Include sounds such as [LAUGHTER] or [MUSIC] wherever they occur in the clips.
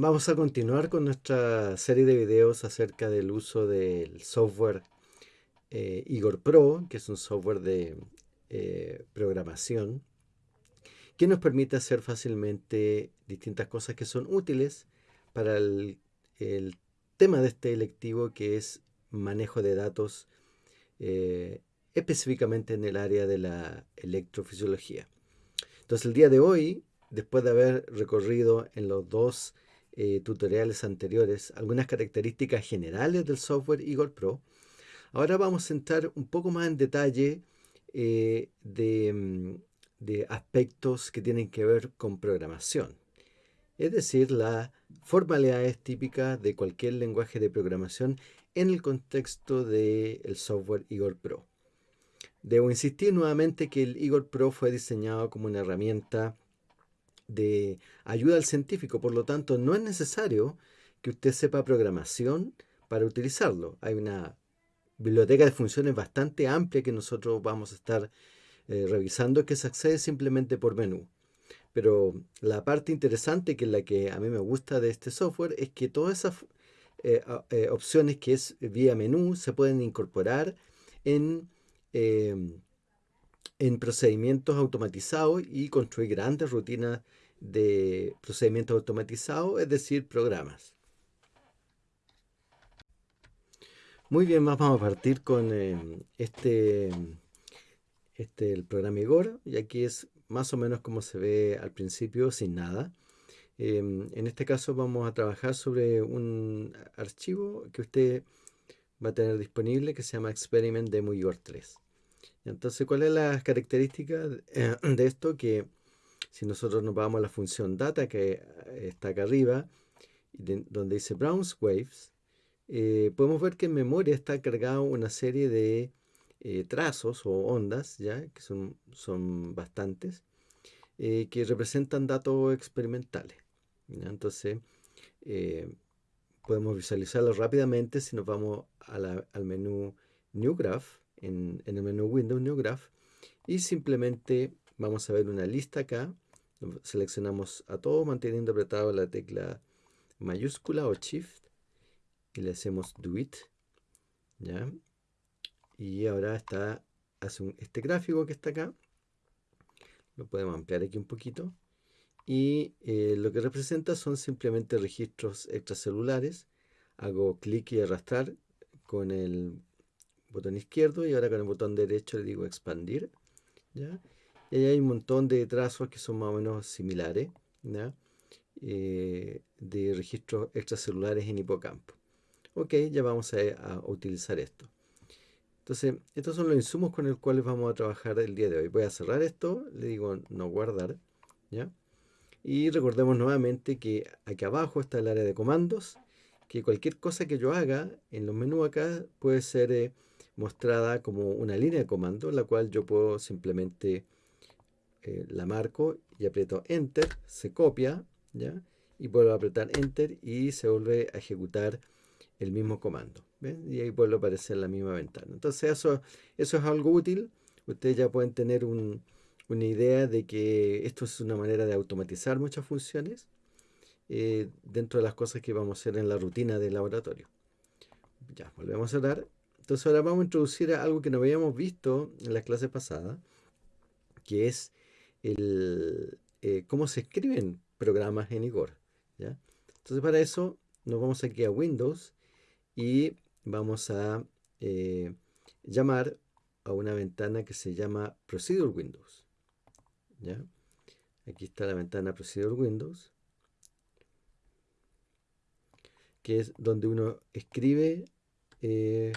Vamos a continuar con nuestra serie de videos acerca del uso del software eh, Igor Pro, que es un software de eh, programación que nos permite hacer fácilmente distintas cosas que son útiles para el, tema de este electivo que es manejo de datos eh, específicamente en el área de la electrofisiología. Entonces el día de hoy después de haber recorrido en los dos eh, tutoriales anteriores algunas características generales del software Eagle Pro, ahora vamos a entrar un poco más en detalle eh, mm, de, aspectos que tienen que ver con programación. Es decir, las formalidades típicas de cualquier lenguaje de programación en el contexto del software Eagle Pro. Debo insistir nuevamente que el Eagle Pro fue diseñado como una herramienta de ayuda al científico. Por lo tanto, no es necesario que usted sepa programación para utilizarlo. Hay una biblioteca de funciones bastante amplia que nosotros vamos a estar eh, revisando que se accede simplemente por menú. Pero la parte interesante, que es la que a mí me gusta de este software, es que todas esas eh, eh, opciones que es vía menú se pueden incorporar en en procedimientos automatizados y construir grandes rutinas de procedimientos automatizados, es decir, programas. Muy bien, vamos a partir con eh, este, este, el programa Igor, y aquí es más o menos como se ve al principio, sin nada. Em, en este caso vamos a trabajar sobre un archivo que usted va a tener disponible que se llama Experiment Demo Igor 3. Entonces, ¿cuál es la característica [CLEARS THROAT] de esto? Que si nosotros nos vamos a la función data que eh, está acá arriba, donde dice browse waves, eh, podemos ver que en memoria está cargado una serie de eh, trazos o ondas, ya que son, son bastantes, que representan datos experimentales. Entonces, podemos visualizarlo rápidamente si nos vamos al menú New Graph, en, el menú Windows New Graph y simplemente vamos a ver una lista acá. Seleccionamos a todos manteniendo apretado la tecla mayúscula o Shift y le hacemos Do It. ¿ya? Y ahora está hace este gráfico que está acá. Lo podemos ampliar aquí un poquito. Y eh, lo que representa son simplemente registros extracelulares. Hago clic y arrastrar con el botón izquierdo y ahora con el botón derecho le digo expandir. ¿ya? Y ahí hay un montón de trazos que son más o menos similares eh, de registros extracelulares en hipocampo. Ok, ya vamos a, utilizar esto. Entonces, estos son los insumos con los cuales vamos a trabajar el día de hoy. Voy a cerrar esto, le digo no guardar. ¿ya? Y recordemos nuevamente que aquí abajo está el área de comandos, que cualquier cosa que yo haga en los menús acá puede ser... Eh, mostrada como una línea de comando, la cual yo puedo simplemente eh, la marco y aprieto Enter, se copia, ¿ya? y vuelvo a apretar Enter y se vuelve a ejecutar el mismo comando. Y ahí vuelve a aparecer la misma ventana. Entonces eso, eso es algo útil. Ustedes ya pueden tener una idea de que esto es una manera de automatizar muchas funciones eh, dentro de las cosas que vamos a hacer en la rutina del laboratorio. Ya, volvemos a dar entonces ahora vamos a introducir algo que no habíamos visto en las clases pasadas, que es el, eh, cómo se escriben programas en Igor. Entonces para eso nos vamos aquí a Windows y vamos a eh, llamar a una ventana que se llama Procedure Windows. Aquí está la ventana Procedure Windows, que es donde uno escribe eh,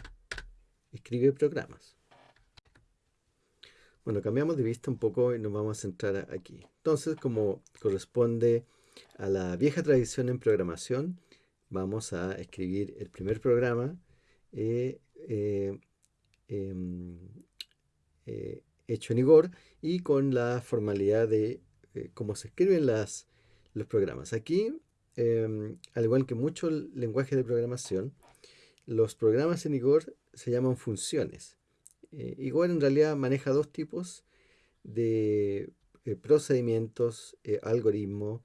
escribe programas. Bueno, cambiamos de vista un poco y nos vamos a centrar aquí. Entonces, como corresponde a la vieja tradición en programación, vamos a escribir el primer programa eh, eh, em, eh, hecho en Igor y con la formalidad de cómo se escriben las, los programas. Aquí, em, al igual que muchos lenguajes de programación, los programas en Igor se llaman funciones. Eh, Igor en realidad maneja dos tipos de eh, procedimientos, eh, algoritmos.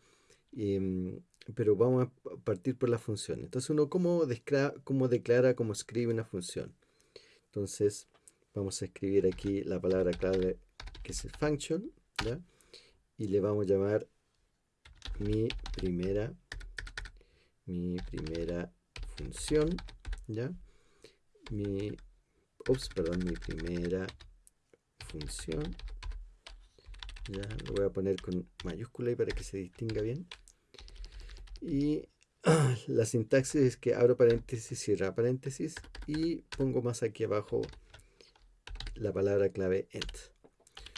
Mm, pero vamos a partir por la función. Entonces uno cómo, cómo declara, cómo escribe una función. Entonces vamos a escribir aquí la palabra clave que es el function, y le vamos a llamar mi primera mi primera función, ¿ya? Mi, ups, perdón, mi primera función, ya, lo voy a poner con mayúscula y para que se distinga bien. Y [CLEARS THROAT] la sintaxis es que abro paréntesis, cierra paréntesis y pongo más aquí abajo la palabra clave end.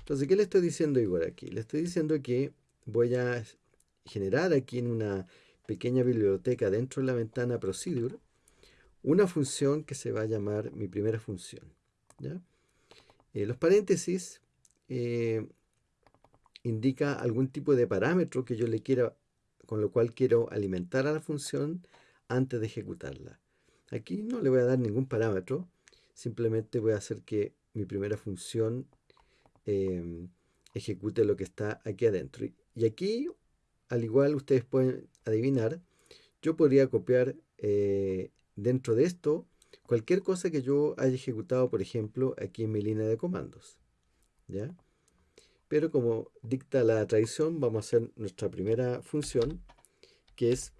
Entonces, ¿qué le estoy diciendo igual aquí? Le estoy diciendo que voy a generar aquí en una pequeña biblioteca dentro de la ventana procedure una función que se va a llamar mi primera función. Eh, los paréntesis eh, indica algún tipo de parámetro que yo le quiera, con lo cual quiero alimentar a la función antes de ejecutarla. Aquí no le voy a dar ningún parámetro, simplemente voy a hacer que mi primera función eh, ejecute lo que está aquí adentro. Y aquí al igual ustedes pueden adivinar, yo podría copiar dentro de esto cualquier cosa que yo haya ejecutado, por ejemplo, aquí en mi línea de comandos. ¿ya? Pero como dicta la tradición, vamos a hacer nuestra primera función, que es,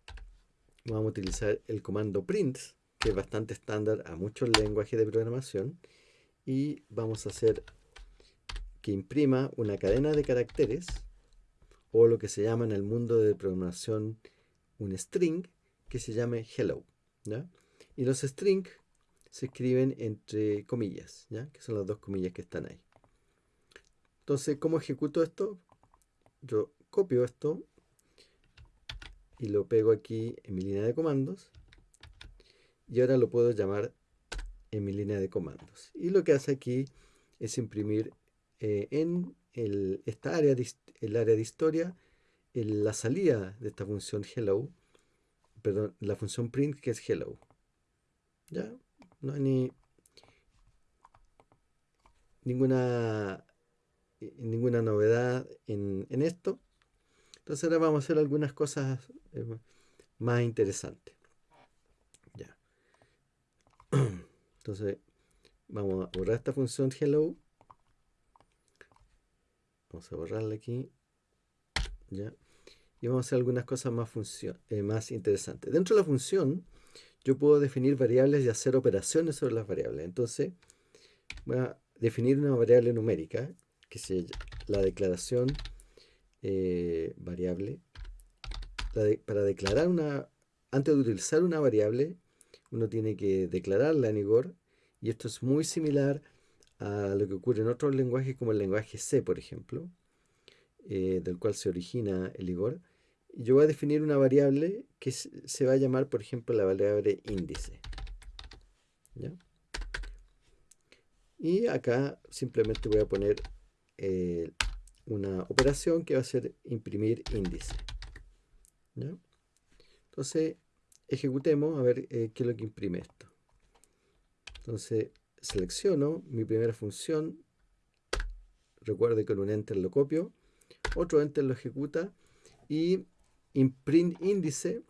vamos a utilizar el comando print, que es bastante estándar a muchos lenguajes de programación, y vamos a hacer que imprima una cadena de caracteres o lo que se llama en el mundo de programación un string que se llame hello. Y los strings se escriben entre comillas, ¿ya? que son las dos comillas que están ahí. Entonces, ¿cómo ejecuto esto? Yo copio esto y lo pego aquí en mi línea de comandos y ahora lo puedo llamar en mi línea de comandos. Y lo que hace aquí es imprimir eh, en el, esta área de, el área de historia la salida de esta función hello, perdón, la función print que es hello. ¿Ya? No hay ni ninguna, ninguna novedad en, esto. Entonces ahora vamos a hacer algunas cosas eh, más interesantes. Ya. [CLEARS THROAT] Entonces vamos a borrar esta función hello Vamos a borrarla aquí. ¿Ya? Y vamos a hacer algunas cosas más, eh, más interesantes. Dentro de la función, yo puedo definir variables y hacer operaciones sobre las variables. Entonces, voy a definir una variable numérica, que es la declaración eh, variable. para declarar una, antes de utilizar una variable, uno tiene que declararla en Igor. Y esto es muy similar a lo que ocurre en otros lenguajes como el lenguaje C, por ejemplo, eh, del cual se origina el Igor. Yo voy a definir una variable que se va a llamar, por ejemplo, la variable índice. Y acá simplemente voy a poner eh, una operación que va a ser imprimir índice. Entonces, ejecutemos a ver eh, qué es lo que imprime esto. Entonces, selecciono mi primera función, recuerde que con un enter lo copio, otro enter lo ejecuta y imprint índice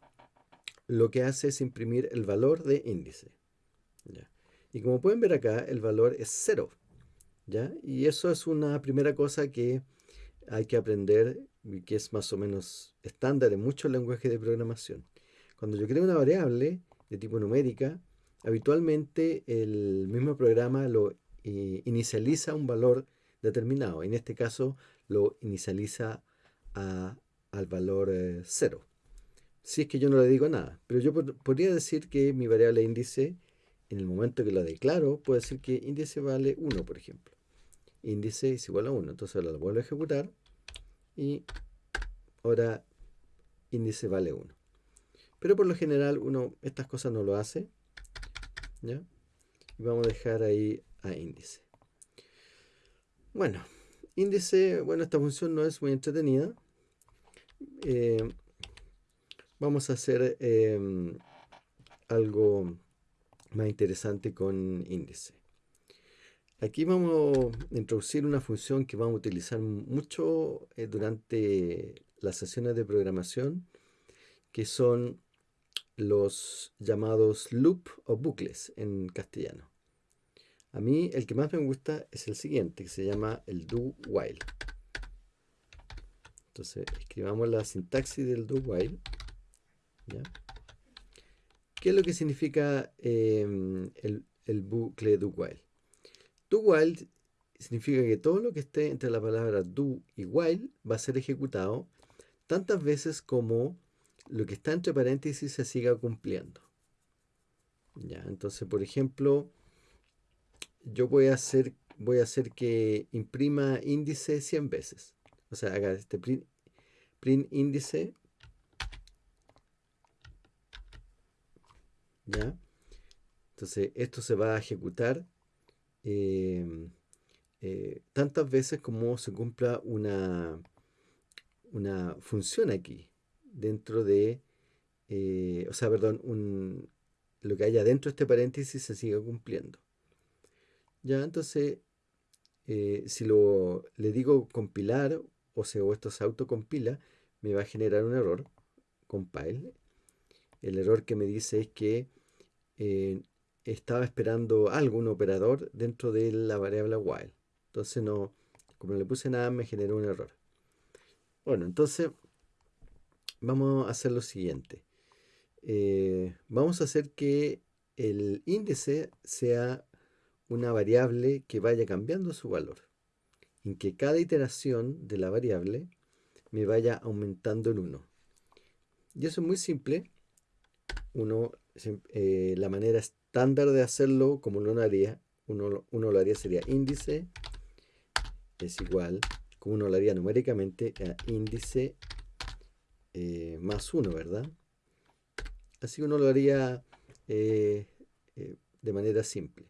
lo que hace es imprimir el valor de índice. Y como pueden ver acá, el valor es cero. ¿ya? Y eso es una primera cosa que hay que aprender y que es más o menos estándar en muchos lenguajes de programación. Cuando yo creo una variable de tipo numérica, habitualmente el mismo programa lo eh, inicializa un valor determinado. En este caso lo inicializa al valor 0. Eh, si es que yo no le digo nada. Pero yo podría decir que mi variable índice, en el momento que la declaro, puedo decir que índice vale 1, por ejemplo. Índice es igual a 1. Entonces lo vuelvo a ejecutar. Y ahora índice vale 1. Pero por lo general uno estas cosas no lo hace. ¿ya? Y vamos a dejar ahí a índice. Bueno, índice, bueno, esta función no es muy entretenida. Eh, vamos a hacer em, algo más interesante con índice. Aquí vamos a introducir una función que vamos a utilizar mucho eh, durante las sesiones de programación, que son los llamados loop o bucles en castellano. A mí el que más me gusta es el siguiente, que se llama el do while. Entonces escribamos la sintaxis del do while. ¿Qué es lo que significa em, el, bucle do while? Do while significa que todo lo que esté entre la palabra do y while va a ser ejecutado tantas veces como lo que está entre paréntesis se siga cumpliendo. Ya, entonces, por ejemplo, yo voy a hacer, voy a hacer que imprima índice 100 veces. O sea, haga este print, índice. ¿Ya? Entonces, esto se va a ejecutar em, eh, tantas veces como se cumpla una, una función aquí dentro de, eh, o sea, perdón, un, lo que haya dentro de este paréntesis se siga cumpliendo. Ya, entonces, eh, si lo, le digo compilar, o sea, o esto se autocompila, me va a generar un error, compile. El error que me dice es que eh, estaba esperando algún operador dentro de la variable while. Entonces no, como no le puse nada, me generó un error. Bueno, entonces vamos a hacer lo siguiente. Eh, vamos a hacer que el índice sea una variable que vaya cambiando su valor. En que cada iteración de la variable me vaya aumentando en 1. Y eso es muy simple. Uno, eh, la manera estándar de hacerlo, como uno haría, uno, uno lo haría sería índice es igual, como uno lo haría numéricamente, a índice eh, más 1, ¿verdad? Así uno lo haría eh, de manera simple.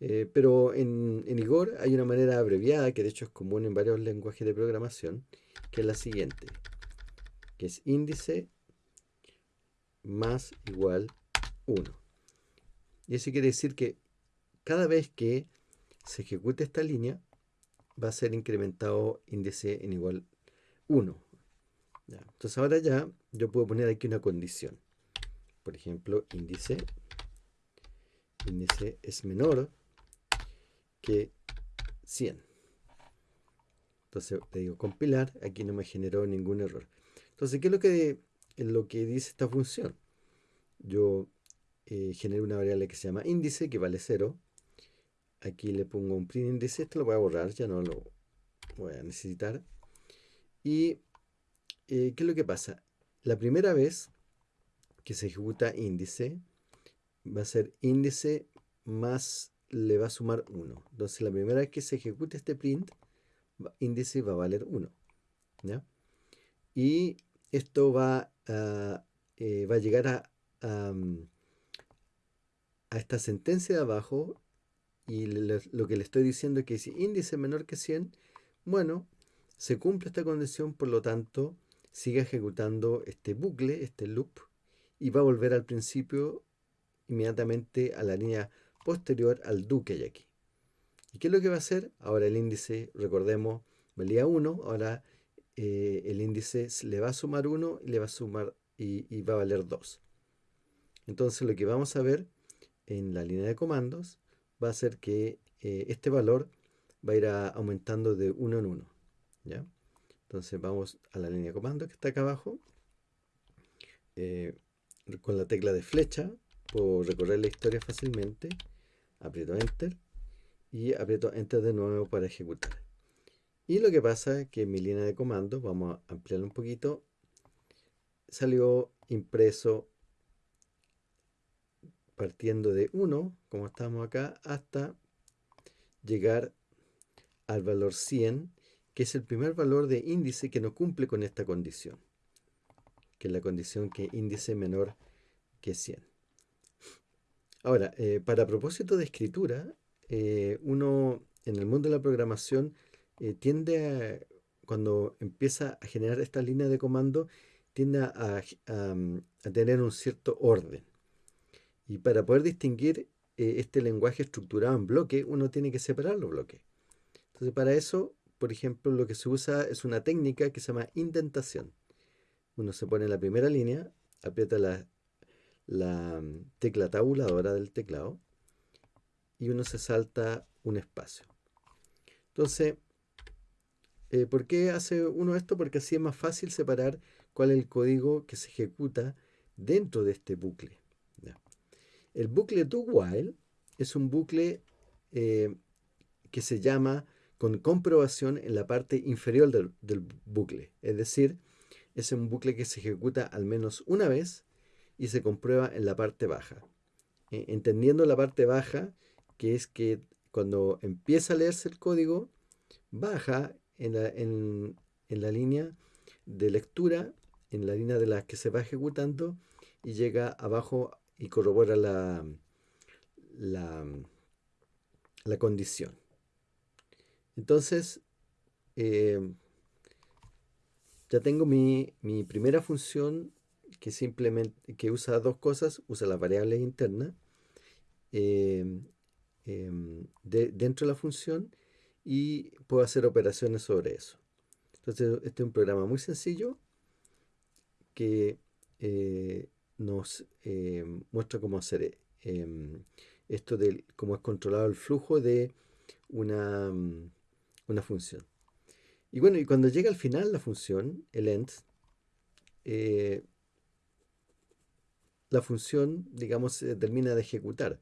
Eh, pero en, Igor hay una manera abreviada, que de hecho es común en varios lenguajes de programación, que es la siguiente, que es índice más igual 1. Y eso quiere decir que cada vez que se ejecute esta línea, va a ser incrementado índice en igual 1. Entonces ahora ya yo puedo poner aquí una condición. Por ejemplo, índice, índice es menor que 100. Entonces le digo compilar, aquí no me generó ningún error. Entonces, ¿qué es lo que, lo que dice esta función? Yo eh, genero una variable que se llama índice, que vale 0. Aquí le pongo un print índice, esto lo voy a borrar, ya no lo voy a necesitar. Y, eh, ¿qué es lo que pasa? La primera vez que se ejecuta índice, va a ser índice más le va a sumar 1. Entonces la primera vez que se ejecute este print, índice va a valer 1. Y esto va a, eh, va a llegar a, a, esta sentencia de abajo y lo que le estoy diciendo es que si índice menor que 100, bueno, se cumple esta condición, por lo tanto, sigue ejecutando este bucle, este loop, y va a volver al principio inmediatamente a la línea posterior al do que hay aquí. ¿Y qué es lo que va a hacer? Ahora el índice, recordemos, valía 1, ahora eh, el índice le va a sumar 1 y le va a sumar y, va a valer 2. Entonces lo que vamos a ver en la línea de comandos va a ser que eh, este valor va a ir aumentando de 1 en 1. ¿ya? Entonces vamos a la línea de comandos que está acá abajo. Eh, con la tecla de flecha puedo recorrer la historia fácilmente aprieto enter y aprieto enter de nuevo para ejecutar. Y lo que pasa es que mi línea de comandos, vamos a ampliarlo un poquito, salió impreso partiendo de 1, como estamos acá, hasta llegar al valor 100, que es el primer valor de índice que no cumple con esta condición, que es la condición que índice menor que 100. Ahora, eh, para propósito de escritura, eh, uno en el mundo de la programación eh, tiende a, cuando empieza a generar esta línea de comando, tiende a, tener un cierto orden. Y para poder distinguir este lenguaje estructurado en bloque, uno tiene que separar los bloques. Entonces, para eso, por ejemplo, lo que se usa es una técnica que se llama indentación. uno se pone en la primera línea, aprieta la, la mm, tecla tabuladora del teclado y uno se salta un espacio. Entonces, eh, ¿por qué hace uno esto? Porque así es más fácil separar cuál es el código que se ejecuta dentro de este bucle. El bucle do while es un bucle eh, que se llama con comprobación en la parte inferior del, del, bucle. Es decir, es un bucle que se ejecuta al menos una vez y se comprueba en la parte baja. Eh, entendiendo la parte baja, que es que cuando empieza a leerse el código, baja en la, en, la línea de lectura, en la línea de la que se va ejecutando, y llega abajo y corrobora la, la, la condición. Entonces, eh, ya tengo mi, mi, primera función que simplemente que usa dos cosas, usa las variables internas em, em, dentro de la función y puedo hacer operaciones sobre eso. Entonces, este es un programa muy sencillo que eh, nos em, muestra cómo hacer esto de cómo es controlado el flujo de una, una función. Y bueno, y cuando llega al final la función, el end, eh, la función, digamos, se termina de ejecutar.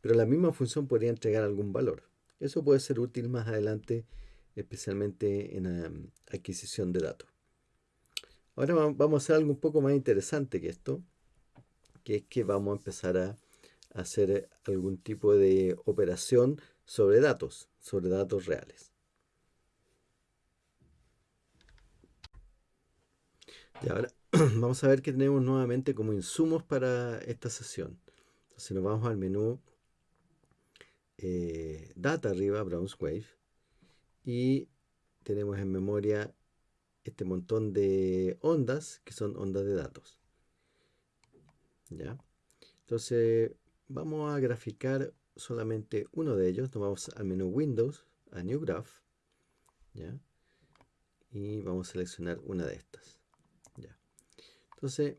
Pero la misma función podría entregar algún valor. Eso puede ser útil más adelante, especialmente en um, adquisición de datos. Ahora vamos a hacer algo un poco más interesante que esto, que es que vamos a empezar a hacer algún tipo de operación sobre datos, sobre datos reales. Y ahora [CLEARS THROAT] vamos a ver qué tenemos nuevamente como insumos para esta sesión. Entonces nos vamos al menú eh, Data arriba, Browse Wave, y tenemos en memoria este montón de ondas que son ondas de datos. ¿Ya? Entonces vamos a graficar solamente uno de ellos. Nos vamos al menú Windows, a New Graph, ¿ya? y vamos a seleccionar una de estas. Entonces,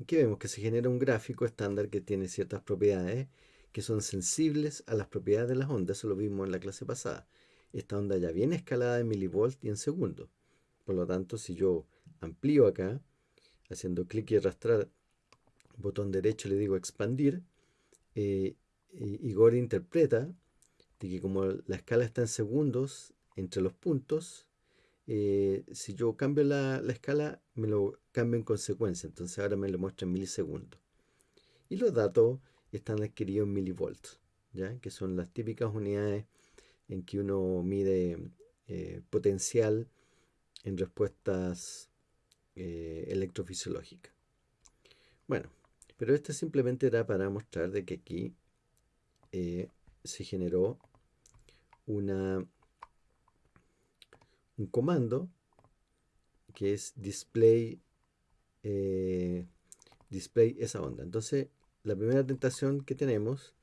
aquí vemos que se genera un gráfico estándar que tiene ciertas propiedades que son sensibles a las propiedades de las ondas. Eso lo vimos en la clase pasada. Esta onda ya viene escalada en milivolts y en segundos. Por lo tanto, si yo amplío acá, haciendo clic y arrastrar, botón derecho le digo expandir, eh, Igor interpreta de que como la escala está en segundos entre los puntos, eh, si yo cambio la, escala, me lo cambio en consecuencia. Entonces ahora me lo muestra en milisegundos. Y los datos están adquiridos en milivolts, ¿ya? que son las típicas unidades en que uno mide eh, potencial en respuestas eh, electrofisiológicas. Bueno, pero esto simplemente era para mostrar de que aquí se generó una un comando que es display, eh, display esa onda. Entonces, la primera tentación que tenemos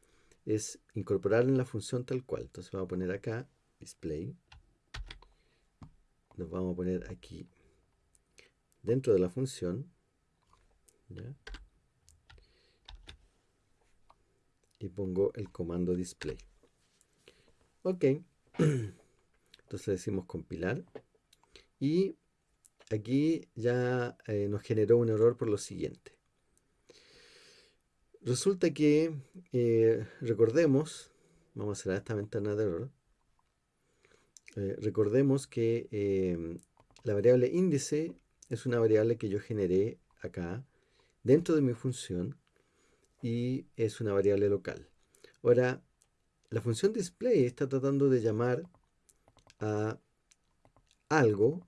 es incorporar en la función tal cual. Entonces vamos a poner acá display. Nos vamos a poner aquí dentro de la función. Y pongo el comando display. Ok. [CLEARS THROAT] Entonces decimos compilar. Y aquí ya eh, nos generó un error por lo siguiente. Resulta que, eh, recordemos, vamos a cerrar esta ventana de error. Eh, recordemos que la variable índice es una variable que yo generé acá dentro de mi función y es una variable local. Ahora, la función display está tratando de llamar a algo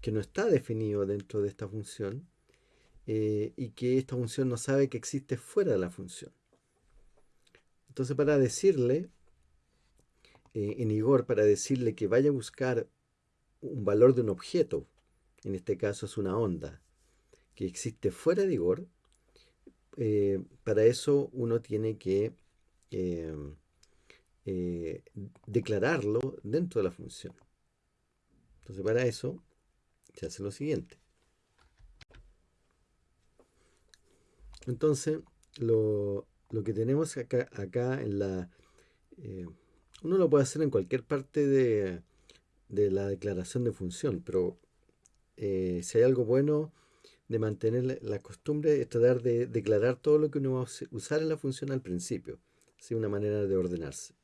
que no está definido dentro de esta función eh, y que esta función no sabe que existe fuera de la función. Entonces para decirle, eh, en Igor, para decirle que vaya a buscar un valor de un objeto, en este caso es una onda, que existe fuera de Igor, eh, para eso uno tiene que eh, declararlo dentro de la función. Entonces para eso se hace lo siguiente. Entonces lo, lo que tenemos acá, acá en la... Eh, uno lo puede hacer en cualquier parte de, de la declaración de función, pero eh, si hay algo bueno de mantener la, costumbre es tratar de declarar todo lo que uno va a usar en la función al principio. Es ¿sí? una manera de ordenarse.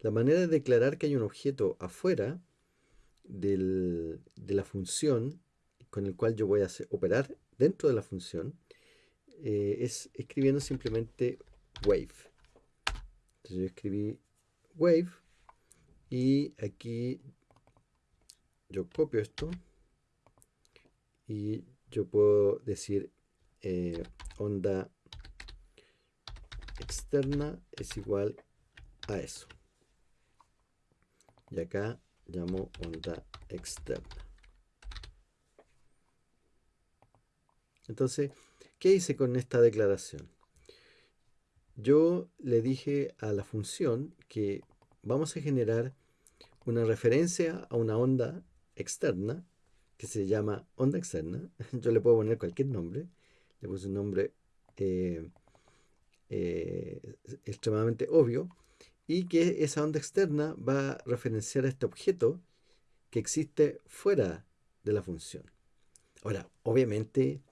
La manera de declarar que hay un objeto afuera de la función con el cual yo voy a operar dentro de la función eh, es escribiendo simplemente wave. Entonces yo escribí wave y aquí yo copio esto y yo puedo decir eh, onda externa es igual a eso. Y acá llamo onda externa. Entonces, ¿qué hice con esta declaración? Yo le dije a la función que vamos a generar una referencia a una onda externa que se llama onda externa. [LAUGHS] Yo le puedo poner cualquier nombre. Le puse un nombre eh, eh, extremadamente obvio. Y que esa onda externa va a referenciar a este objeto que existe fuera de la función. Ahora, obviamente,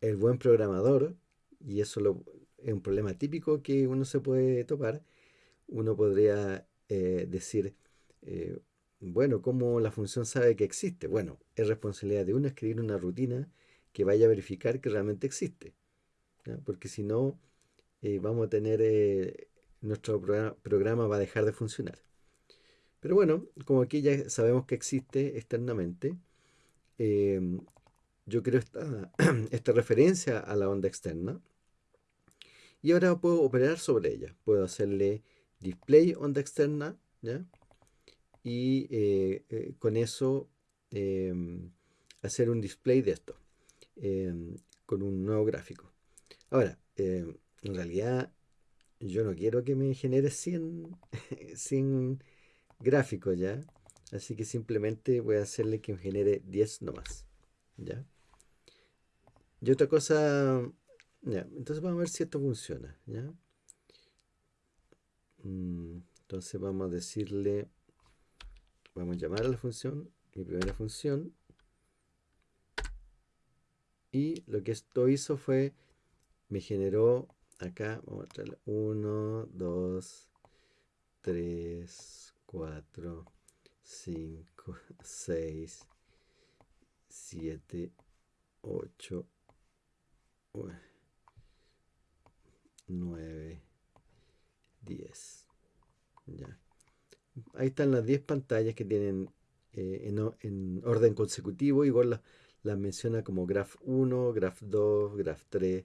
el buen programador, y eso es un problema típico que uno se puede topar, uno podría eh, decir, bueno, ¿cómo la función sabe que existe? Bueno, es responsabilidad de uno escribir una rutina que vaya a verificar que realmente existe. Porque si no, eh, vamos a tener, eh, nuestro programa, va a dejar de funcionar. Pero bueno, como aquí ya sabemos que existe externamente, em, yo creo esta, [CLEARS THROAT] esta referencia a la onda externa. Y ahora puedo operar sobre ella. Puedo hacerle display onda externa, ¿ya? y eh, eh, con eso em, hacer un display de esto em, con un nuevo gráfico. Ahora, en realidad yo no quiero que me genere 100, 100 [LAUGHS] gráficos ya, así que simplemente voy a hacerle que me genere 10 nomás. ¿ya? Y otra cosa, ya, entonces vamos a ver si esto funciona. ¿ya? Mm, entonces vamos a decirle Vamos a llamar a la función, mi primera función. Y lo que esto hizo fue, me generó acá, vamos a traerle 1, 2, 3, 4, 5, 6, 7, 8, 9, 10. Ya. Ahí están las 10 pantallas que tienen eh, en, orden consecutivo. Igual las, menciona como graph 1, graph 2, graph 3,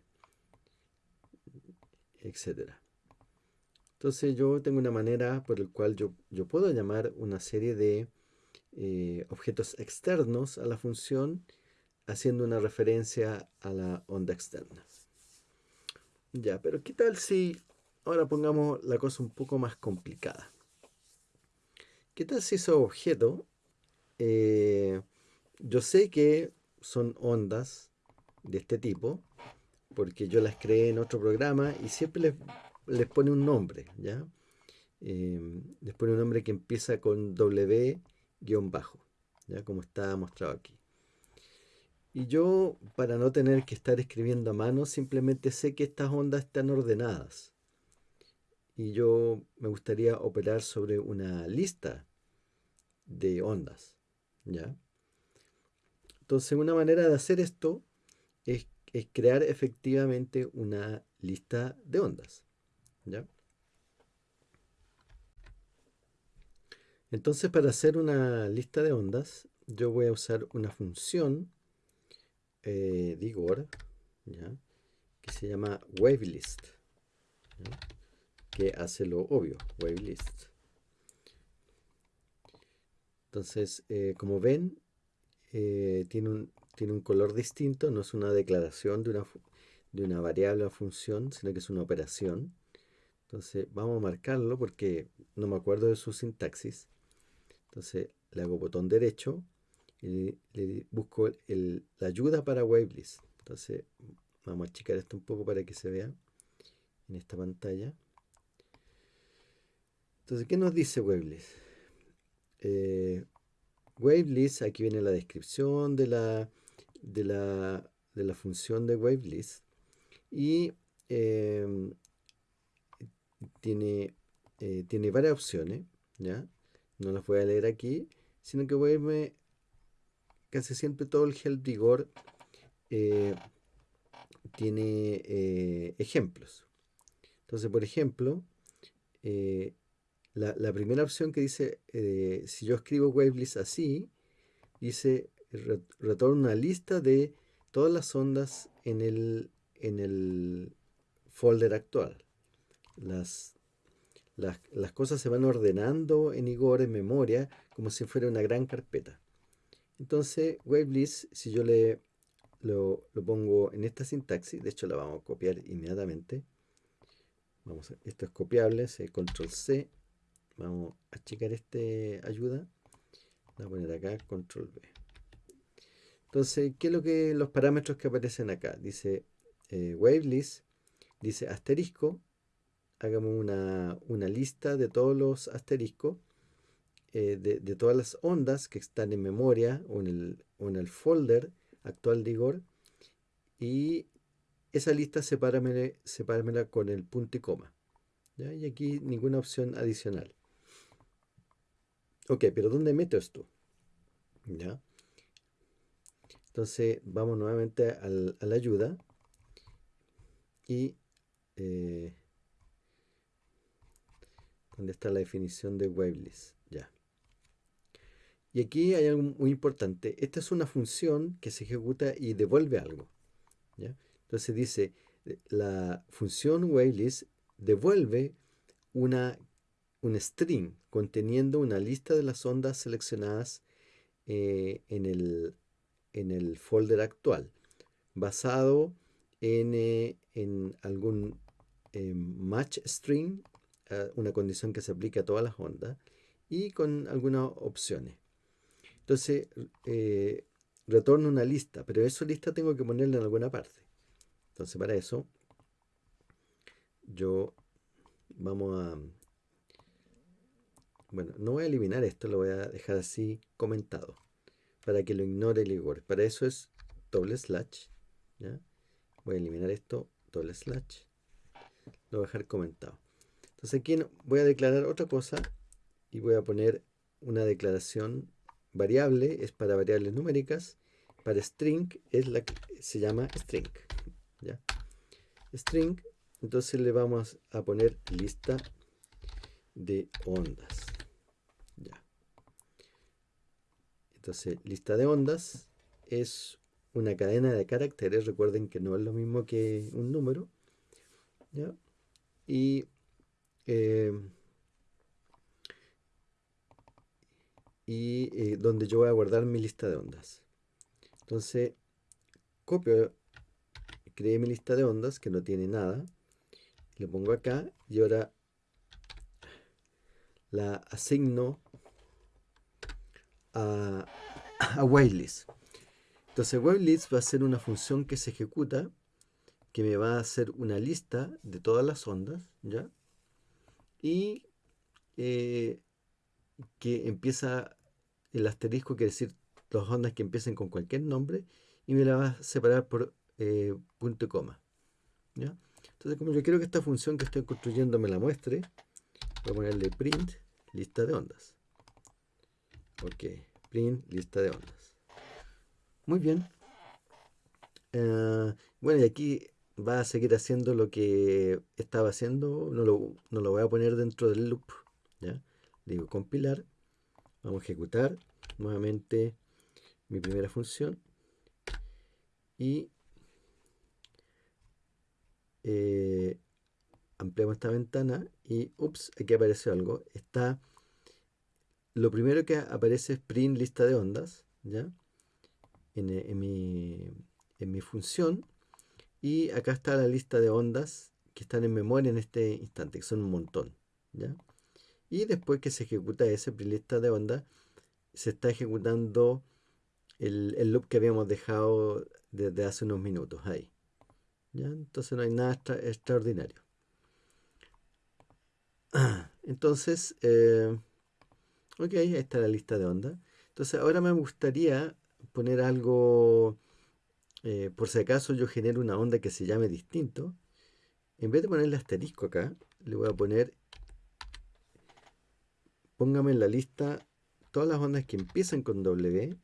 etc. Entonces yo tengo una manera por la cual yo, yo puedo llamar una serie de eh, objetos externos a la función haciendo una referencia a la onda externa. Ya, pero ¿qué tal si ahora pongamos la cosa un poco más complicada? ¿Qué tal si esos objetos, eh, yo sé que son ondas de este tipo, porque yo las creé en otro programa y siempre les, pone un nombre, ¿ya? Em, les pone un nombre que empieza con W-bajo, ¿ya? Como está mostrado aquí. Y yo, para no tener que estar escribiendo a mano, simplemente sé que estas ondas están ordenadas y yo me gustaría operar sobre una lista de ondas. ¿ya? Entonces, una manera de hacer esto es, crear efectivamente una lista de ondas. ¿ya? Entonces, para hacer una lista de ondas, yo voy a usar una función eh, Digor, ¿ya? que se llama WaveList, que hace lo obvio, WaveList. Entonces, eh, como ven, eh, tiene, un, tiene un color distinto, no es una declaración de una, de una variable o función, sino que es una operación. Entonces, vamos a marcarlo porque no me acuerdo de su sintaxis. Entonces, le hago botón derecho y le busco la ayuda para WaveList. Entonces, Vamos a achicar esto un poco para que se vea en esta pantalla. Entonces, ¿qué nos dice WaveList? Eh, WaveList, aquí viene la descripción de la, de la, de la función de WaveList. Y em, tiene, eh, tiene varias opciones, ¿ya? No las voy a leer aquí, sino que voy a irme casi siempre todo el help rigor eh, tiene eh, ejemplos. Entonces, por ejemplo, la, primera opción que dice, eh, si yo escribo wavelist así, dice, retorna una lista de todas las ondas en el, en el folder actual. Las, las, cosas se van ordenando en Igor, en memoria, como si fuera una gran carpeta. Entonces, wavelist, si yo le lo, lo, pongo en esta sintaxis, de hecho la vamos a copiar inmediatamente. Vamos esto es copiable, control C, Vamos a checar este ayuda. Voy a poner acá control B. Entonces, ¿qué es lo que los parámetros que aparecen acá? Dice eh, wavelist, dice asterisco. Hagamos una, lista de todos los asteriscos, eh, de, todas las ondas que están en memoria o en el, en el folder actual de Igor. Y esa lista sepáramela, con el punto y coma. Y aquí ninguna opción adicional. Ok, pero ¿dónde meto esto? ¿Ya? Entonces vamos nuevamente a la ayuda y eh, ¿dónde está la definición de wavelist? Ya. Y aquí hay algo muy importante. Esta es una función que se ejecuta y devuelve algo. ¿ya? Entonces dice, la función wavelist devuelve una un string conteniendo una lista de las ondas seleccionadas eh, en, el, en, el, folder actual, basado en, eh, en algún eh, match string, una condición que se aplica a todas las ondas, y con algunas opciones. Entonces, retorno una lista, pero esa lista tengo que ponerla en alguna parte. Entonces, para eso, yo vamos a bueno, no voy a eliminar esto, lo voy a dejar así comentado. Para que lo ignore el Igor. Para eso es doble slash. Voy a eliminar esto, doble slash. Lo voy a dejar comentado. Entonces aquí voy a declarar otra cosa y voy a poner una declaración variable, es para variables numéricas. Para string es la que se llama string. ¿ya? String, entonces le vamos a poner lista de ondas. Entonces, lista de ondas es una cadena de caracteres. Recuerden que no es lo mismo que un número. Y, eh, y eh, donde yo voy a guardar mi lista de ondas. Entonces, copio, creé mi lista de ondas que no tiene nada. Lo pongo acá y ahora la asigno a, a Entonces WaveList va a ser una función que se ejecuta, que me va a hacer una lista de todas las ondas, ¿ya? Y eh, que empieza el asterisco, quiere decir las ondas que empiecen con cualquier nombre, y me la va a separar por eh, punto y coma. ¿ya? Entonces, como yo quiero que esta función que estoy construyendo me la muestre, voy a ponerle print lista de ondas. Ok, print lista de ondas. Muy bien. Eh, bueno, y aquí va a seguir haciendo lo que estaba haciendo. No lo, no lo voy a poner dentro del loop. ¿ya? Digo compilar. Vamos a ejecutar nuevamente mi primera función. Y eh, ampliamos esta ventana y ups, aquí apareció algo. Está lo primero que aparece es print lista de ondas, ¿ya? En, mi, función. Y acá está la lista de ondas que están en memoria en este instante, que son un montón, ¿ya? Y después que se ejecuta ese print lista de ondas, se está ejecutando el, loop que habíamos dejado desde hace unos minutos ahí. ¿ya? Entonces no hay nada extraordinario. [CLEARS THROAT] Entonces, eh, ok, ahí está la lista de ondas. Entonces ahora me gustaría poner algo, eh, por si acaso yo genero una onda que se llame distinto. En vez de ponerle asterisco acá, le voy a poner, póngame en la lista todas las ondas que empiezan con W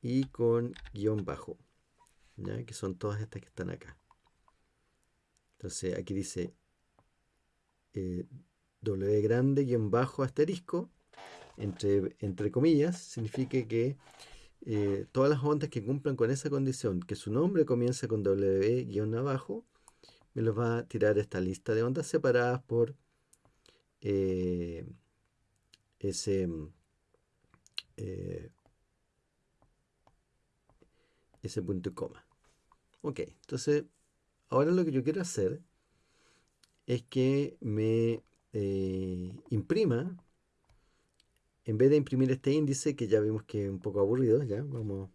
y con guion bajo, ¿ya? que son todas estas que están acá. Entonces aquí dice eh, W grande guion bajo asterisco, entre, entre comillas, significa que eh, todas las ondas que cumplan con esa condición, que su nombre comience con W guion abajo, me los va a tirar esta lista de ondas separadas por eh, ese eh, ese punto y coma. Ok, entonces ahora lo que yo quiero hacer es que me imprima, en vez de imprimir este índice, que ya vimos que es un poco aburrido, ya vamos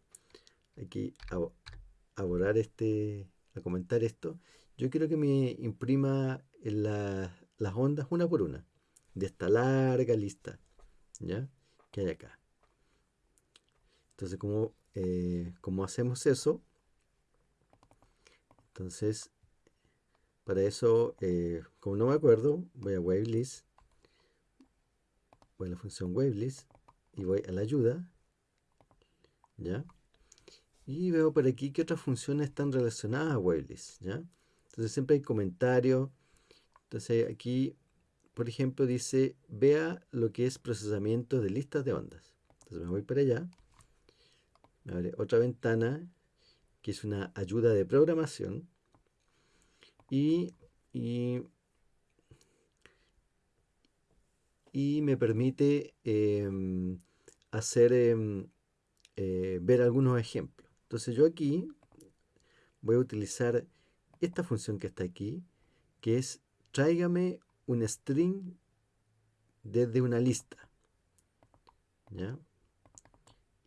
aquí a, borrar este, a comentar esto, yo quiero que me imprima las ondas una por una, de esta larga lista, ¿ya? Que hay acá. Entonces, ¿cómo, eh, hacemos eso? Entonces, para eso, eh, como no me acuerdo, voy a WaveList, voy a la función WaveList y voy a la ayuda, ¿ya? Y veo por aquí que otras funciones están relacionadas a WaveList, ¿ya? Entonces siempre hay comentarios. Entonces aquí, por ejemplo, dice, vea lo que es procesamiento de listas de ondas. Entonces me voy para allá, me abre otra ventana que es una ayuda de programación y, me permite em, hacer em, eh, ver algunos ejemplos. Entonces yo aquí voy a utilizar esta función que está aquí, que es tráigame un string desde una lista.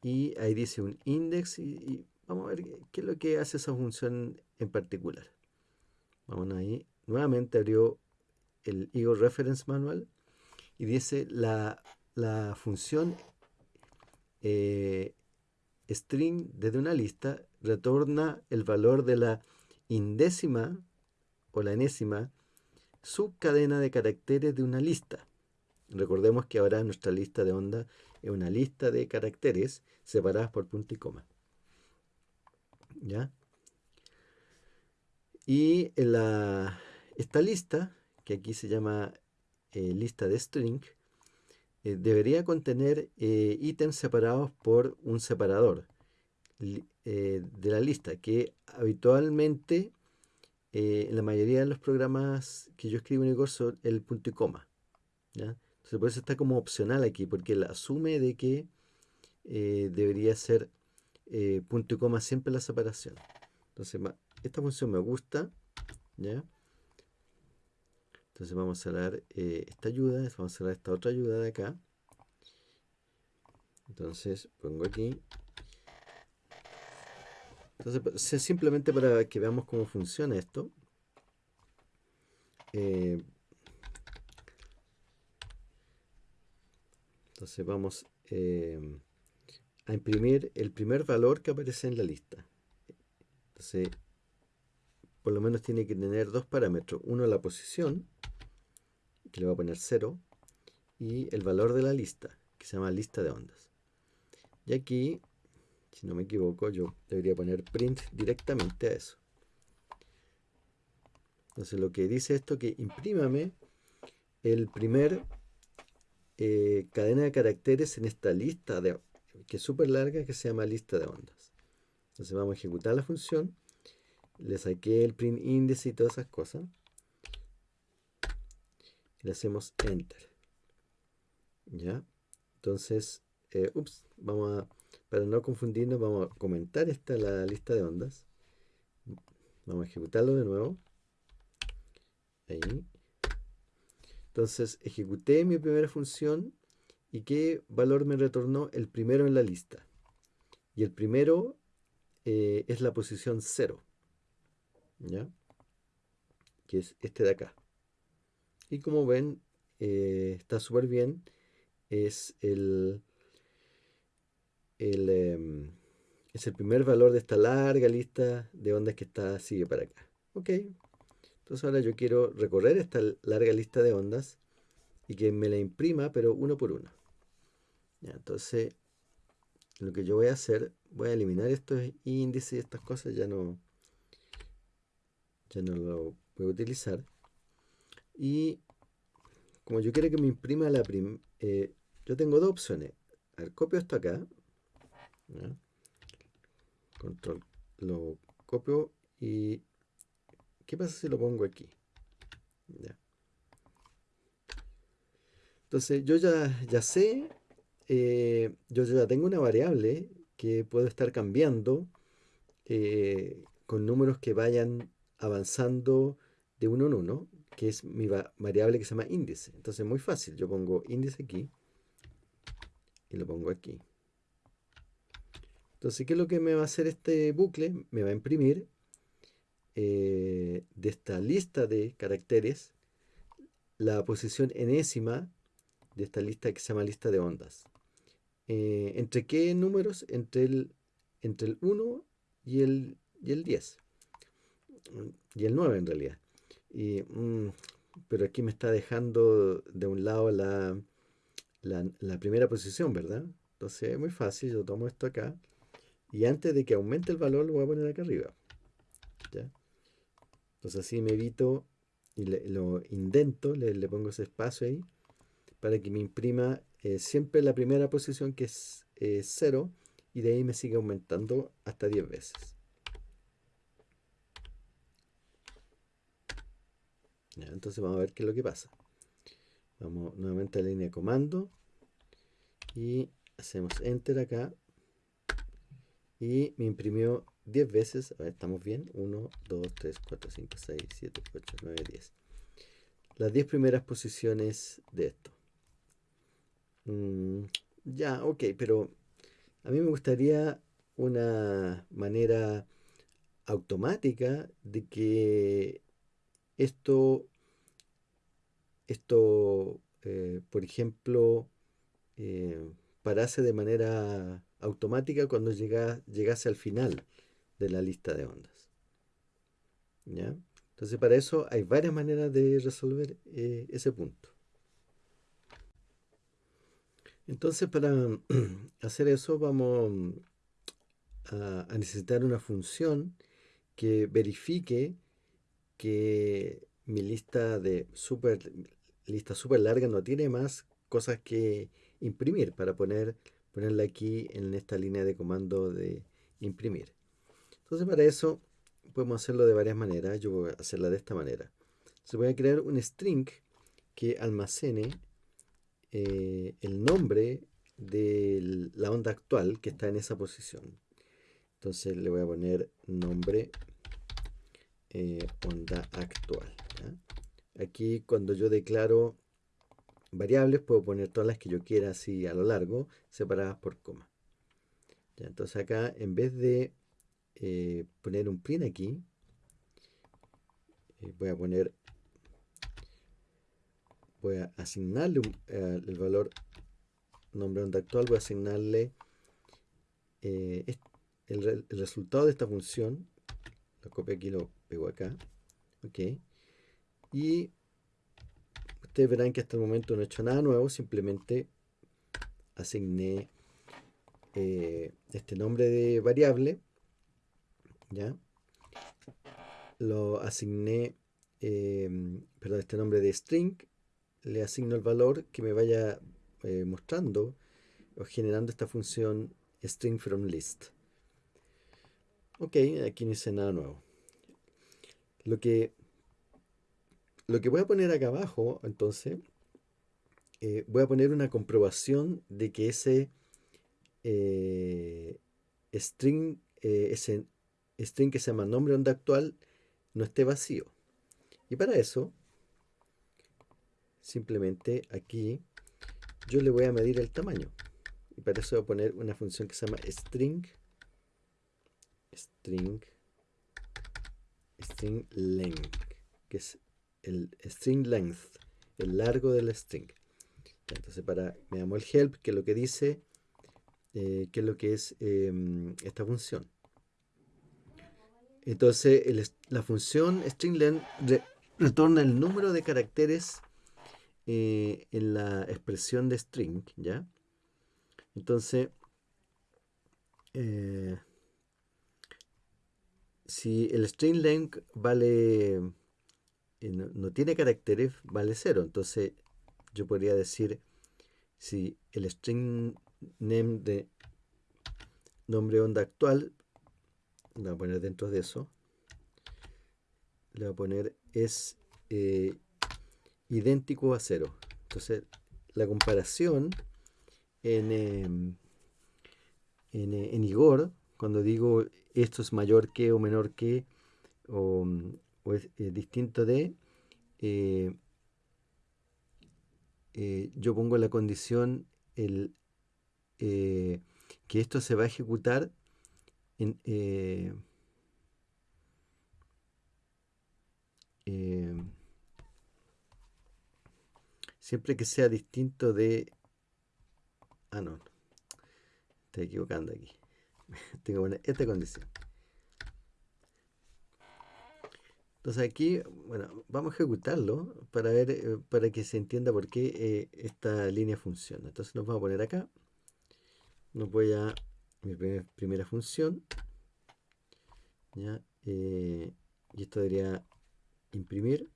Y ahí dice un index y vamos a ver qué es lo que hace esa función en particular. Vamos ahí. Nuevamente abrió el Eagle Reference Manual y dice la, función eh, string desde una lista retorna el valor de la indécima o la enésima subcadena de caracteres de una lista. Recordemos que ahora nuestra lista de onda es una lista de caracteres separadas por punto y coma. ¿Ya? Y la, esta lista, que aquí se llama eh, lista de string, eh, debería contener eh, ítems separados por un separador de la lista, que habitualmente en la mayoría de los programas que yo escribo en el curso el punto y coma. Entonces por eso está como opcional aquí, porque él asume de que debería ser punto y coma siempre la separación. Entonces esta función me gusta, ¿ya? Entonces vamos a dar eh, esta ayuda, vamos a dar esta otra ayuda de acá. Entonces pongo aquí. Entonces simplemente para que veamos cómo funciona esto. Eh, entonces vamos eh, a imprimir el primer valor que aparece en la lista. Entonces por lo menos tiene que tener dos parámetros. Uno la posición, que le voy a poner 0, y el valor de la lista, que se llama lista de ondas. Y aquí, si no me equivoco, yo debería poner print directamente a eso. Entonces lo que dice esto que imprímame el primer eh, cadena de caracteres en esta lista de que es súper larga que se llama lista de ondas. Entonces vamos a ejecutar la función le saqué el print índice y todas esas cosas. Le hacemos enter. ¿Ya? Entonces, eh, ups, vamos a, para no confundirnos, vamos a comentar esta la lista de ondas. Vamos a ejecutarlo de nuevo. Ahí. Entonces, ejecuté mi primera función y qué valor me retornó el primero en la lista. Y el primero eh, es la posición 0. ¿Ya? que es este de acá. Y como ven, eh, está súper bien. Es el, em, es el primer valor de esta larga lista de ondas que está sigue para acá. Ok. Entonces ahora yo quiero recorrer esta larga lista de ondas y que me la imprima, pero uno por uno. entonces, lo que yo voy a hacer, voy a eliminar estos índices y estas cosas, ya no, ya no lo voy a utilizar. Y como yo quiero que me imprima la prim eh, yo tengo dos opciones. A copio esto acá. Control, lo copio y ¿qué pasa si lo pongo aquí? Entonces yo ya, ya sé, eh, yo ya tengo una variable que puedo estar cambiando eh, con números que vayan avanzando de uno en uno, que es mi variable que se llama índice. Entonces es muy fácil, yo pongo índice aquí y lo pongo aquí. Entonces, ¿qué es lo que me va a hacer este bucle? Me va a imprimir eh, de esta lista de caracteres la posición enésima de esta lista que se llama lista de ondas. Eh, ¿Entre qué números? Entre el, entre el 1 y el, y el 10. Y el 9 en realidad. Y, mm, pero aquí me está dejando de un lado la, la, primera posición, ¿verdad? Entonces es muy fácil, yo tomo esto acá y antes de que aumente el valor lo voy a poner acá arriba. Entonces así me evito y lo indento, le, pongo ese espacio ahí para que me imprima eh, siempre la primera posición que es 0 y de ahí me sigue aumentando hasta 10 veces. Entonces vamos a ver qué es lo que pasa. Vamos nuevamente a la línea de comando y hacemos enter acá y me imprimió 10 veces. A ver, estamos bien. 1, 2, 3, 4, 5, 6, 7, 8, 9, 10. Las 10 primeras posiciones de esto. Mm, ya, ok, pero a mí me gustaría una manera automática de que esto, esto eh, por ejemplo, eh, parase de manera automática cuando llega, llegase al final de la lista de ondas. ¿Ya? Entonces para eso hay varias maneras de resolver eh, ese punto. Entonces para [CLEARS THROAT] hacer eso vamos a, necesitar una función que verifique que mi lista de super lista super larga no tiene más cosas que imprimir para poner, ponerla aquí en esta línea de comando de imprimir. Entonces para eso podemos hacerlo de varias maneras. Yo voy a hacerla de esta manera. Se voy a crear un string que almacene eh, el nombre de la onda actual que está en esa posición. Entonces le voy a poner nombre eh, onda actual. Aquí cuando yo declaro variables puedo poner todas las que yo quiera así a lo largo, separadas por coma. entonces acá en vez de eh, poner un print aquí, voy a poner voy a asignarle eh, el valor nombre onda actual, voy a asignarle eh, el, resultado de esta función, lo copio aquí, lo acá, ok, y ustedes verán que hasta el momento no he hecho nada nuevo, simplemente asigné eh, este nombre de variable, ya, lo asigné, perdón, este nombre de string, le asigno el valor que me vaya eh, mostrando o generando esta función string from list. Ok, aquí no hice nada nuevo. Lo que, lo que voy a poner acá abajo, entonces, eh, voy a poner una comprobación de que ese eh, string, ese string que se llama nombre onda actual no esté vacío. Y para eso simplemente aquí yo le voy a medir el tamaño. Y para eso voy a poner una función que se llama string string string length. que es el string length, el largo del string. Entonces para, me llamo el help, que es lo que dice, eh, que es lo que es em, esta función. Entonces la función string retorna el número de caracteres eh, en la expresión de string, ¿ya? Entonces, eh, si el string length vale, eh, no, tiene caracteres, vale 0. Entonces, yo podría decir, si el string name de nombre onda actual le voy a poner dentro de eso, le voy a poner es eh, idéntico a cero. Entonces, la comparación en, em, en, en, Igor, cuando digo esto es mayor que o menor que, o, es, distinto de, eh, eh, yo pongo la condición el, que esto se va a ejecutar eh, eh, siempre que sea distinto de... Ah, no. Estoy equivocando aquí. [LAUGHS] Tengo esta condición. Entonces aquí, bueno, vamos a ejecutarlo para ver, eh, para que se entienda por qué esta línea funciona. Entonces nos vamos a poner acá. Nos voy a mi primera función. Eh, y esto debería imprimir.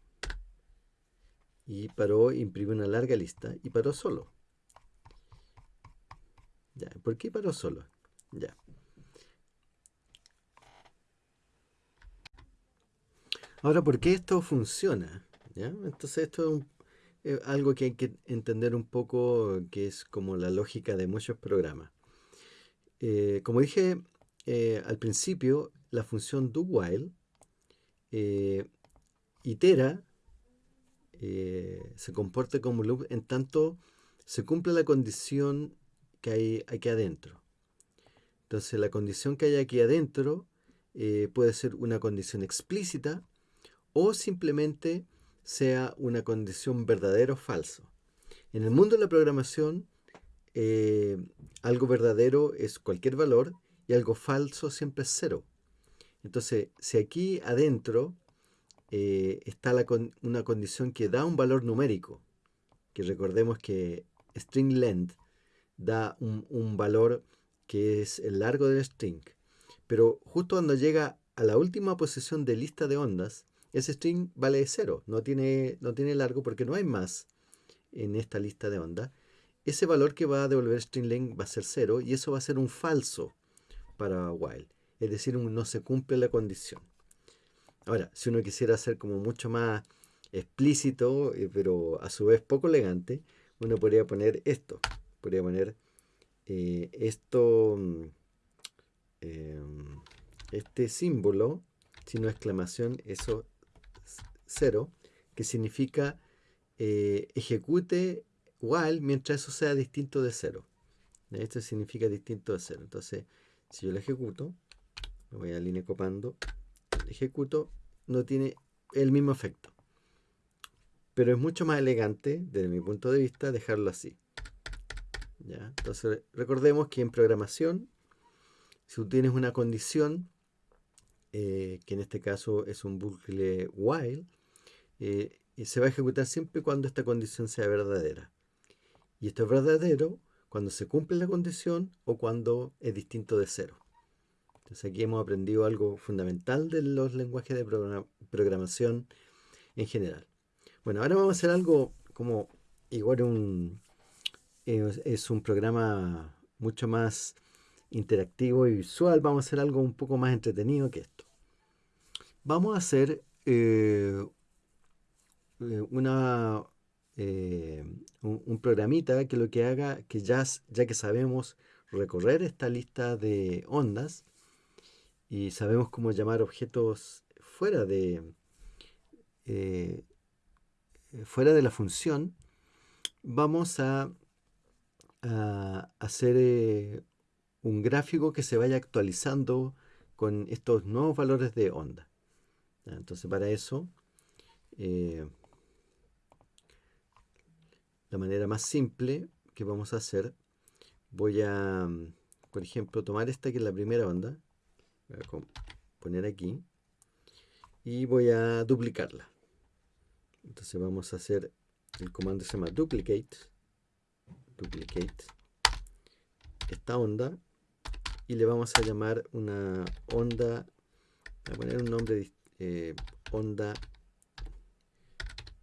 Y paró, imprime una larga lista y paró solo. Ya, ¿por qué paró solo? Ya. Ahora, ¿por qué esto funciona? Entonces esto es algo que hay que entender un poco, que es como la lógica de muchos programas. Eh, como dije eh, al principio, la función do while eh, itera, se comporta como loop en tanto se cumple la condición que hay aquí adentro. Entonces la condición que hay aquí adentro puede ser una condición explícita o simplemente sea una condición verdadera o falso. En el mundo de la programación, algo verdadero es cualquier valor y algo falso siempre es cero. Entonces, si aquí adentro eh, está una condición que da un valor numérico, que recordemos que string length da un, valor que es el largo del string, pero justo cuando llega a la última posición de lista de ondas, ese string vale cero, no tiene, no tiene largo porque no hay más en esta lista de ondas ese valor que va a devolver string va a ser 0 y eso va a ser un falso para while. Es decir, no se cumple la condición. Ahora, si uno quisiera hacer como mucho más explícito, eh, pero a su vez poco elegante, uno podría poner esto. Podría poner eh, esto, mm, em, este símbolo, no exclamación, eso cero, que significa eh, ejecute while mientras eso sea distinto de cero. Esto significa distinto de cero. Entonces, si yo lo ejecuto, me voy a línea copando, ejecuto, no tiene el mismo efecto. Pero es mucho más elegante, desde mi punto de vista, dejarlo así. ¿Ya? Entonces, recordemos que en programación, si tú tienes una condición, eh, que en este caso es un bucle while, eh, se va a ejecutar siempre cuando esta condición sea verdadera. Y esto es verdadero cuando se cumple la condición o cuando es distinto de cero. Entonces aquí hemos aprendido algo fundamental de los lenguajes de programación en general. Bueno, ahora vamos a hacer algo como igual un, es un programa mucho más interactivo y visual. Vamos a hacer algo un poco más entretenido que esto. Vamos a hacer eh, una, eh, un, programita que lo que haga, que ya, ya que sabemos recorrer esta lista de ondas y sabemos cómo llamar objetos fuera de, eh, fuera de la función, vamos a, hacer eh, un gráfico que se vaya actualizando con estos nuevos valores de onda. Entonces para eso eh, la manera más simple que vamos a hacer, voy a, por ejemplo, tomar esta que es la primera onda, voy a poner aquí, y voy a duplicarla. Entonces vamos a hacer el comando se llama duplicate, duplicate esta onda y le vamos a llamar una onda, voy a poner un nombre, eh, onda,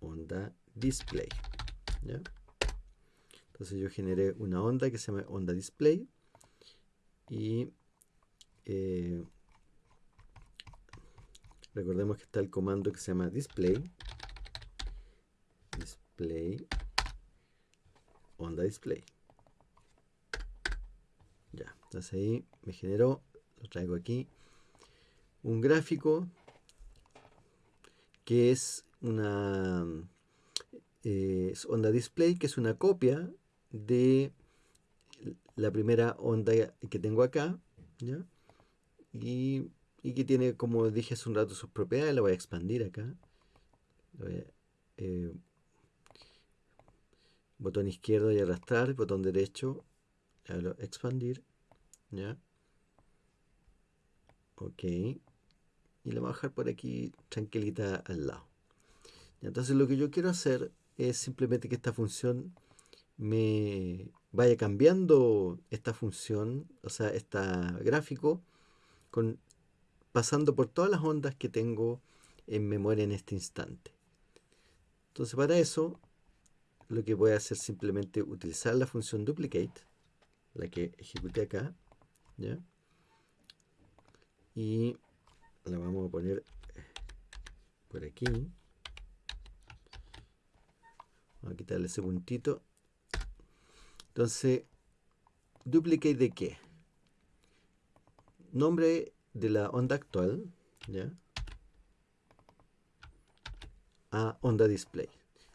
onda display. Entonces yo generé una onda que se llama onda display y eh, recordemos que está el comando que se llama display. Display. Onda display. Ya entonces ahí me generó lo traigo aquí un gráfico que es una eh, onda display que es una copia de la primera onda que tengo acá Y, que tiene como dije hace un rato sus propiedades la voy a expandir acá. Eh, botón izquierdo y arrastrar botón derecho expandir ya ok. Y la voy a bajar por aquí tranquilita al lado. Entonces lo que yo quiero hacer es simplemente que esta función me vaya cambiando esta función, o sea, este gráfico, con, pasando por todas las ondas que tengo en memoria en este instante. Entonces para eso, lo que voy a hacer simplemente utilizar la función duplicate, la que ejecuté acá, ¿ya? Y la vamos a poner por aquí. Vamos a quitarle ese puntito entonces, duplicate de qué? Nombre de la onda actual. A onda display.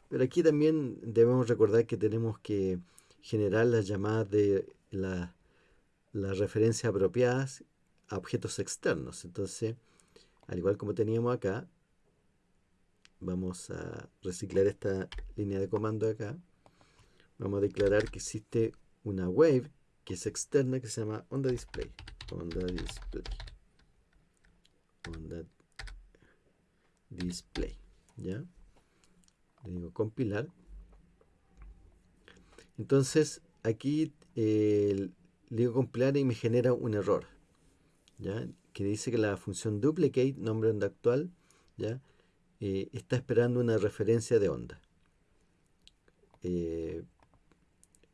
Pero aquí también debemos recordar que tenemos que generar las llamadas de las referencias apropiadas a objetos externos. Entonces, al igual como teníamos acá, vamos a reciclar esta línea de comando acá vamos a declarar que existe una wave que es externa que se llama onda display. Onda display. Onda display. ¿Ya? Le digo compilar. Entonces aquí le digo compilar y me genera un error. ¿Ya? Que dice que la función duplicate, nombre onda actual, ¿ya? Eh, está esperando una referencia de onda. Eh,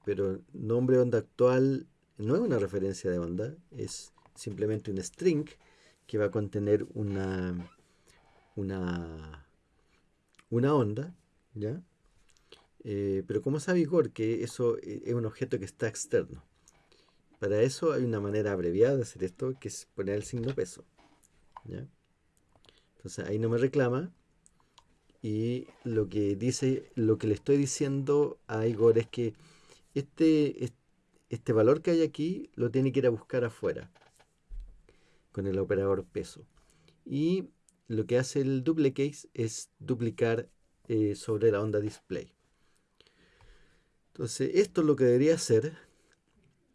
pero nombre onda actual no es una referencia de onda, es simplemente un string que va a contener una, una, una onda, ¿ya? Eh, pero como sabe Igor que eso es un objeto que está externo. Para eso hay una manera abreviada de hacer esto, que es poner el signo peso. ¿ya? Entonces ahí no me reclama. Y lo que dice, lo que le estoy diciendo a Igor es que este, este valor que hay aquí lo tiene que ir a buscar afuera con el operador peso. Y lo que hace el duplicate es duplicar eh, sobre la onda display. Entonces, esto lo que debería hacer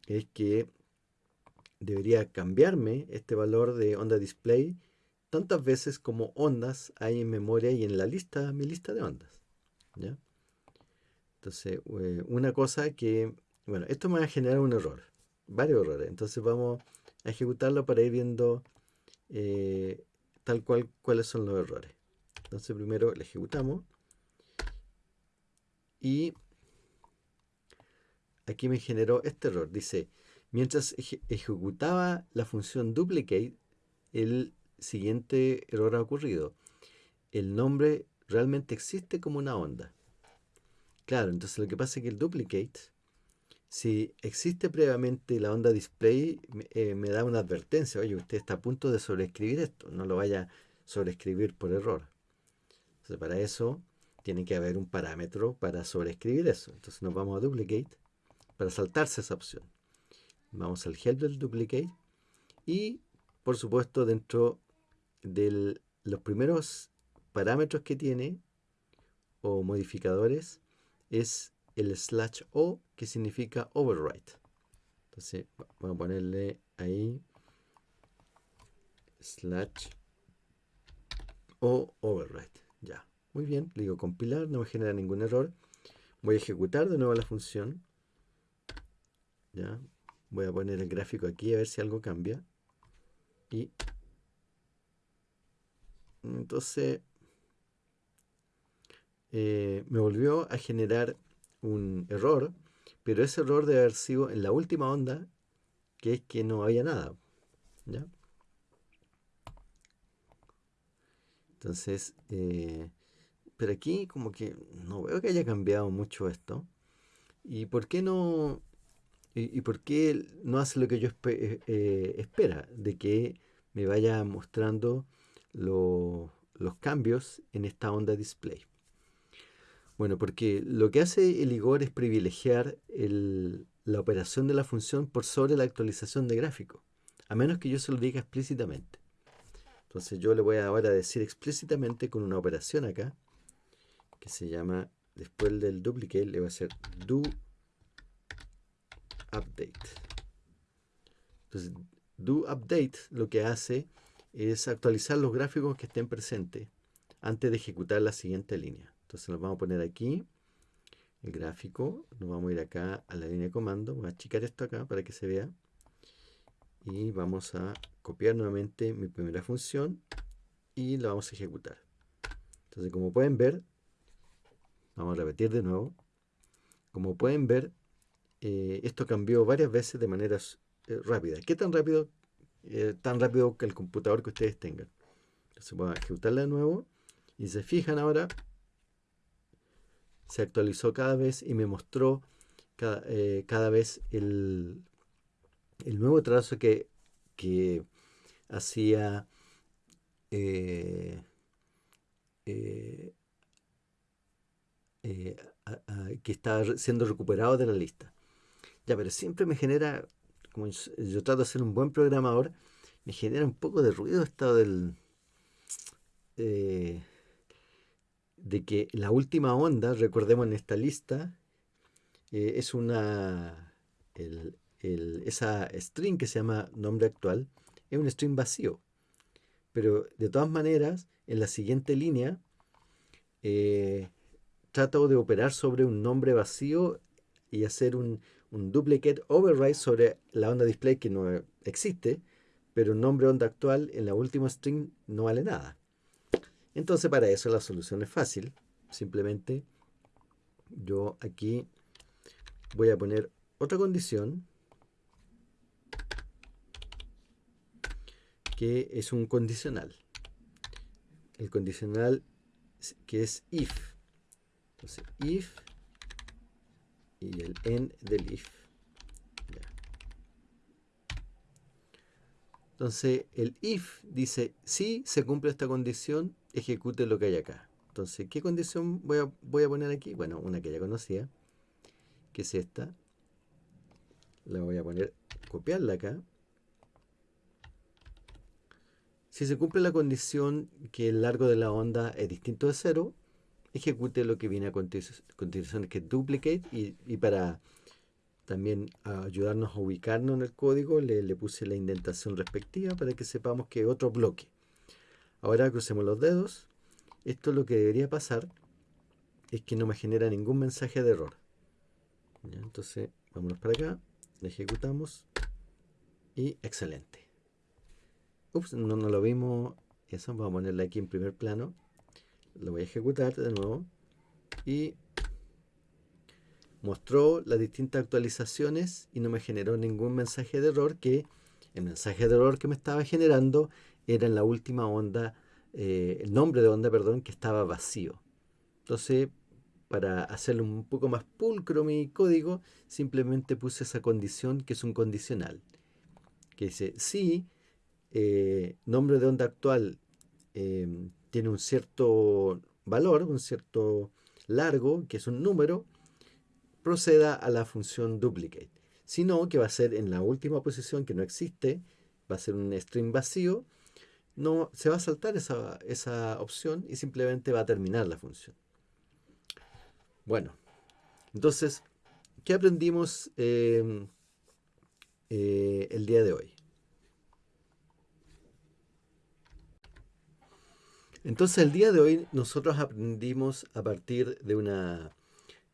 es que debería cambiarme este valor de onda display tantas veces como ondas hay en memoria y en la lista, mi lista de ondas. Entonces, eh, una cosa que, bueno, esto me va a generar un error, varios errores. Entonces vamos a ejecutarlo para ir viendo eh, tal cual cuáles son los errores. Entonces primero le ejecutamos y aquí me generó este error. Dice, mientras ejecutaba la función duplicate, el siguiente error ha ocurrido. El nombre realmente existe como una onda. Claro, entonces lo que pasa es que el duplicate, si existe previamente la onda display, eh, me da una advertencia. Oye, usted está a punto de sobreescribir esto. No lo vaya a sobreescribir por error. Entonces, para eso tiene que haber un parámetro para sobreescribir eso. Entonces nos vamos a duplicate para saltarse esa opción. Vamos al help del duplicate y por supuesto dentro de los primeros parámetros que tiene o modificadores es el slash o que significa overwrite. Entonces vamos a ponerle ahí slash o overwrite. Ya, muy bien. Le digo compilar, no me genera ningún error. Voy a ejecutar de nuevo la función. Ya, voy a poner el gráfico aquí a ver si algo cambia. Y entonces eh, me volvió a generar un error, pero ese error debe haber sido en la última onda, que es que no había nada. ¿ya? Entonces, eh, pero aquí como que no veo que haya cambiado mucho esto. ¿Y por qué no, y, por qué no hace lo que yo eh, eh, espera? De que me vaya mostrando los cambios en esta onda display. Bueno, porque lo que hace el Igor es privilegiar la operación de la función por sobre la actualización de gráfico, a menos que yo se lo diga explícitamente. Entonces yo le voy ahora a decir explícitamente con una operación acá, que se llama, después del duplicate, le voy a hacer do update. Entonces, do update lo que hace es actualizar los gráficos que estén presentes antes de ejecutar la siguiente línea. Entonces nos vamos a poner aquí el gráfico, nos vamos a ir acá a la línea de comando, voy a achicar esto acá para que se vea y vamos a copiar nuevamente mi primera función y la vamos a ejecutar. Entonces como pueden ver, vamos a repetir de nuevo, como pueden ver, eh, esto cambió varias veces de manera eh, rápida. ¿Qué tan rápido? Eh, tan rápido que el computador que ustedes tengan. Entonces voy a ejecutarla de nuevo y se fijan ahora se actualizó cada vez y me mostró cada, eh, vez el, nuevo trazo que, hacía eh, eh, que estaba siendo recuperado de la lista. Ya, pero siempre me genera, como yo, trato de ser un buen programador, me genera un poco de ruido esto del de que la última onda, recordemos en esta lista, eh, es una, esa string que se llama nombre actual, es un string vacío. Pero de todas maneras, en la siguiente línea, eh, trato de operar sobre un nombre vacío y hacer un, un duplicate override sobre la onda display que no existe, pero un nombre onda actual en la última string no vale nada. Entonces para eso la solución es fácil. Simplemente yo aquí voy a poner otra condición que es un condicional. El condicional que es if. Entonces if y el end del if. Entonces el if dice si se cumple esta condición ejecute lo que hay acá. Entonces, ¿qué condición voy a, voy a poner aquí? Bueno, una que ya conocía, que es esta. La voy a poner, copiarla acá. Si se cumple la condición que el largo de la onda es distinto de cero, ejecute lo que viene a continuación, que es duplicate, y, para también ayudarnos a ubicarnos en el código, le, le puse la indentación respectiva para que sepamos que otro bloque. Ahora crucemos los dedos. Esto lo que debería pasar es que no me genera ningún mensaje de error. entonces, vámonos para acá, ejecutamos y excelente. Ups, no, no lo vimos. Eso, vamos a ponerle aquí en primer plano. Lo voy a ejecutar de nuevo. Y mostró las distintas actualizaciones y no me generó ningún mensaje de error que el mensaje de error que me estaba generando era en la última onda, eh, el nombre de onda, perdón, que estaba vacío. Entonces, para hacerlo un poco más pulcro mi código, simplemente puse esa condición que es un condicional. Que dice, si eh, nombre de onda actual em, tiene un cierto valor, un cierto largo, que es un número, proceda a la función duplicate. Si no, que va a ser en la última posición que no existe, va a ser un string vacío, no se va a saltar esa, opción y simplemente va a terminar la función. Bueno, entonces, ¿qué aprendimos em, eh, el día de hoy? Entonces, el día de hoy nosotros aprendimos a partir de una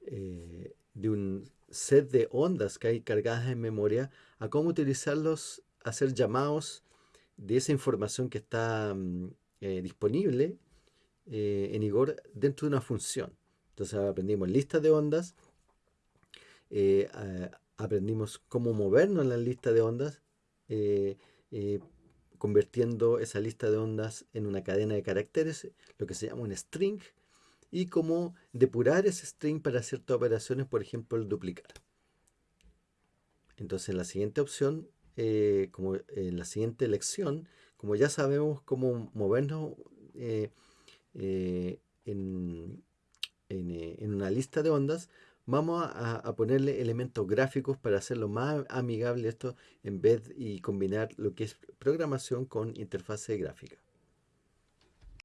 eh, de un set de ondas que hay cargadas en memoria a cómo utilizarlos, hacer llamados de esa información que está mm, eh, disponible eh, en Igor dentro de una función. Entonces aprendimos listas de ondas, eh, aprendimos cómo movernos en la lista de ondas, convirtiendo esa lista de ondas en una cadena de caracteres, lo que se llama un string, y cómo depurar ese string para ciertas operaciones, por ejemplo el duplicar. Entonces en la siguiente opción, como en la siguiente lección, como ya sabemos cómo movernos eh, eh, en, eh, en, una lista de ondas, vamos a, ponerle elementos gráficos para hacerlo más amigable esto en vez y combinar lo que es programación con interfase gráfica.